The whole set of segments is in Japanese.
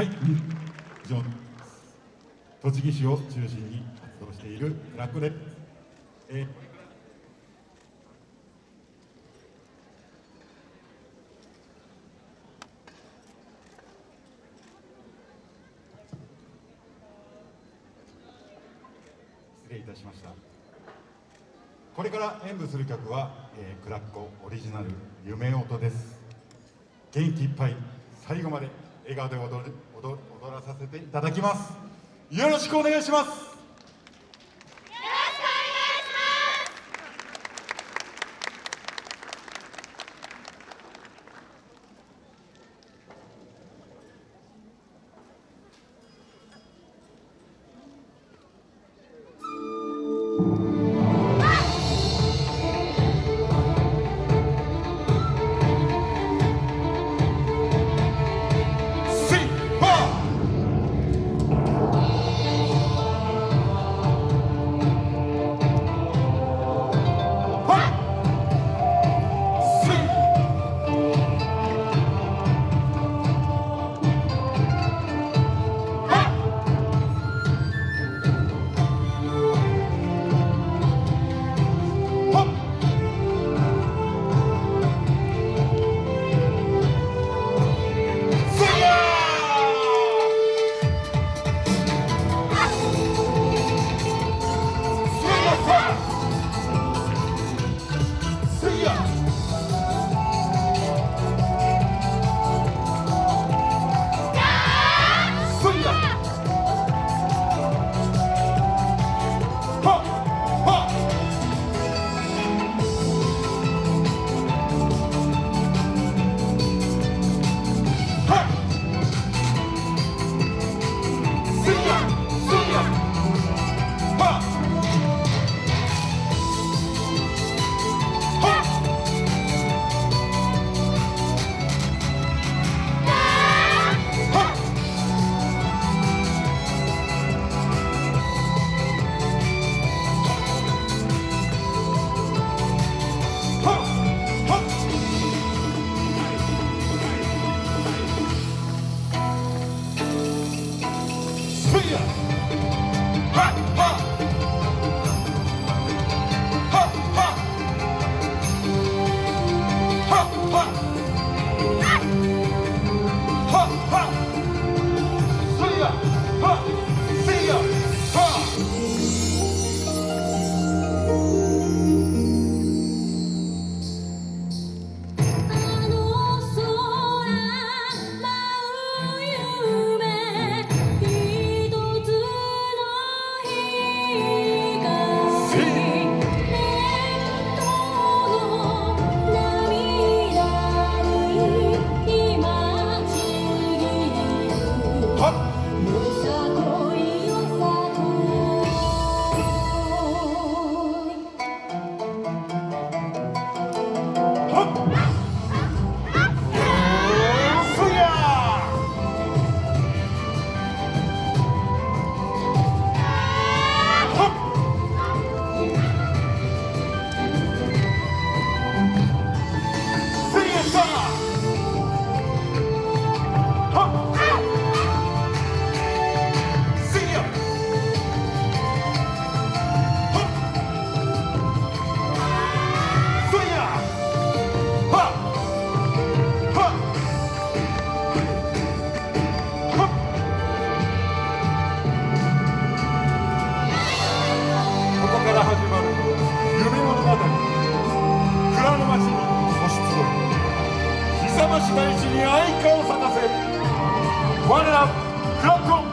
はい。以上栃木市を中心に活動しているクラックで、えー。失礼いたしました。これから演舞する曲は、えー、クラッコオリジナル「夢音」です。元気いっぱい最後まで。笑顔で踊る踊踊らさせていただきます。よろしくお願いします。市大地に愛花を咲かせ我らフラッ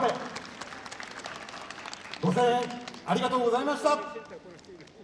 倒れ。ご声援ありがとうございました。